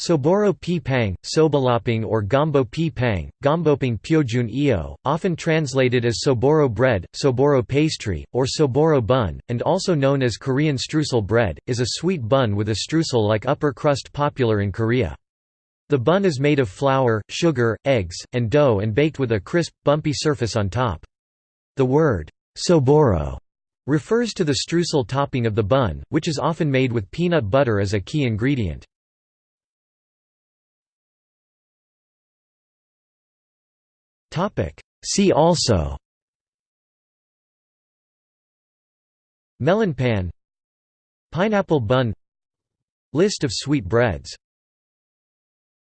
Soboro pi pang, sobalaping or gombo pi pang, gomboping pyojun io, often translated as soboro bread, soboro pastry, or soboro bun, and also known as Korean streusel bread, is a sweet bun with a streusel-like upper crust popular in Korea. The bun is made of flour, sugar, eggs, and dough and baked with a crisp, bumpy surface on top. The word, soboro, refers to the streusel topping of the bun, which is often made with peanut butter as a key ingredient. See also. Melon pan. Pineapple bun. List of sweet breads